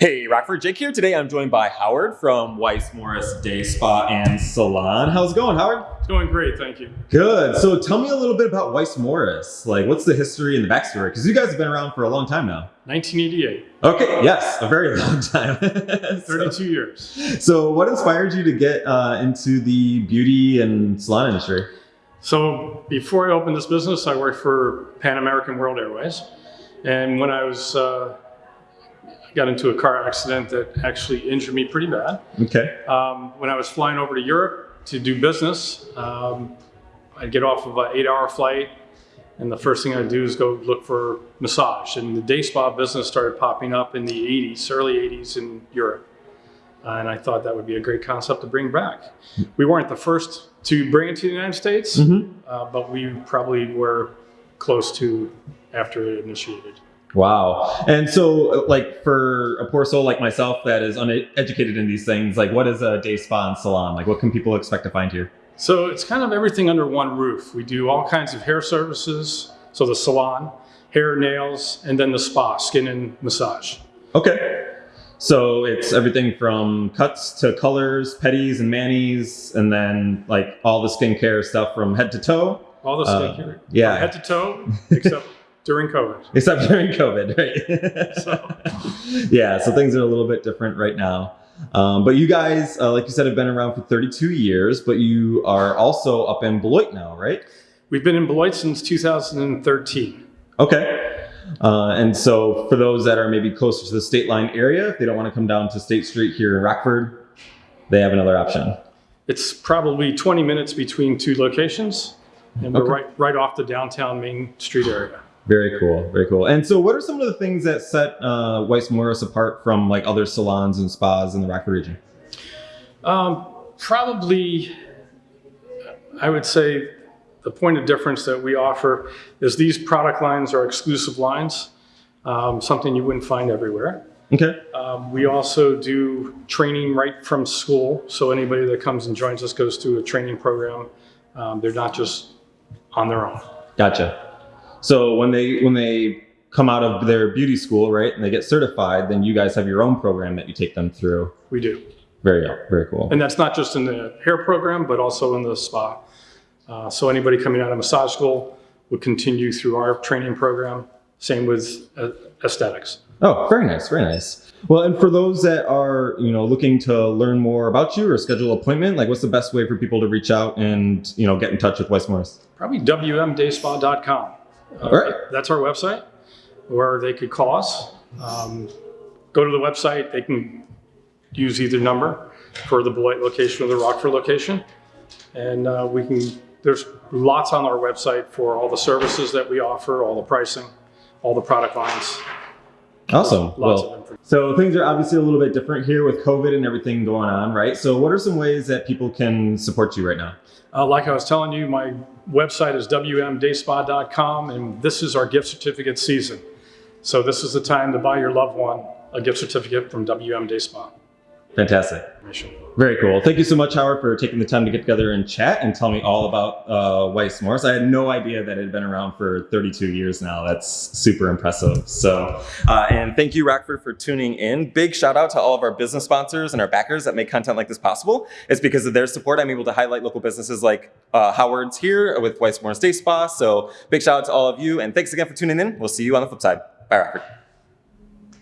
Hey, Rockford Jake here. Today I'm joined by Howard from Weiss Morris Day Spa and Salon. How's it going, Howard? It's going great, thank you. Good. So tell me a little bit about Weiss Morris. Like, what's the history and the backstory? Because you guys have been around for a long time now. 1988. Okay, yes, a very long time. 32 so, years. So what inspired you to get uh, into the beauty and salon industry? So before I opened this business, I worked for Pan American World Airways. And when I was uh, got into a car accident that actually injured me pretty bad. Okay. Um, when I was flying over to Europe to do business, um, I'd get off of an eight hour flight and the first thing I'd do is go look for massage. And the day spa business started popping up in the 80s, early 80s in Europe. Uh, and I thought that would be a great concept to bring back. We weren't the first to bring it to the United States, mm -hmm. uh, but we probably were close to after it initiated. Wow. And so like for a poor soul like myself that is uneducated in these things, like what is a day spa and salon? Like what can people expect to find here? So it's kind of everything under one roof. We do all kinds of hair services. So the salon, hair, nails, and then the spa, skin and massage. Okay. So it's everything from cuts to colors, petties and manis, and then like all the skincare stuff from head to toe. All the uh, skincare. Uh, yeah. From head to toe, except during COVID. Except during COVID, right? so. yeah, so things are a little bit different right now. Um, but you guys, uh, like you said, have been around for 32 years, but you are also up in Beloit now, right? We've been in Beloit since 2013. Okay. Uh, and so for those that are maybe closer to the state line area, if they don't want to come down to State Street here in Rockford, they have another option. It's probably 20 minutes between two locations, and we're okay. right, right off the downtown Main Street area. Very cool, very cool. And so what are some of the things that set uh, Weiss Morris apart from like other salons and spas in the Rockford region? Um, probably, I would say the point of difference that we offer is these product lines are exclusive lines, um, something you wouldn't find everywhere. Okay. Um, we also do training right from school. So anybody that comes and joins us goes through a training program. Um, they're not just on their own. Gotcha. So when they when they come out of their beauty school, right, and they get certified, then you guys have your own program that you take them through. We do. Very, very cool. And that's not just in the hair program, but also in the spa. Uh, so anybody coming out of massage school would continue through our training program. Same with uh, aesthetics. Oh, very nice, very nice. Well, and for those that are, you know, looking to learn more about you or schedule an appointment, like what's the best way for people to reach out and, you know, get in touch with Weiss Morris? Probably wmdayspa.com. All right. That's our website, or they could call us. Um, go to the website. They can use either number for the Beloit location or the Rockford location, and uh, we can. There's lots on our website for all the services that we offer, all the pricing, all the product lines. Awesome. well, so things are obviously a little bit different here with COVID and everything going on, right? So what are some ways that people can support you right now? Uh, like I was telling you, my website is wmdayspa.com, and this is our gift certificate season. So this is the time to buy your loved one a gift certificate from WM Day Spa. Fantastic. Very cool. Thank you so much, Howard, for taking the time to get together and chat and tell me all about uh, Weiss Morris. I had no idea that it had been around for 32 years now. That's super impressive. So, uh, and thank you, Rockford, for tuning in. Big shout out to all of our business sponsors and our backers that make content like this possible. It's because of their support I'm able to highlight local businesses like uh, Howard's here with Weiss Morris Day Spa. So big shout out to all of you. And thanks again for tuning in. We'll see you on the flip side. Bye, Rockford.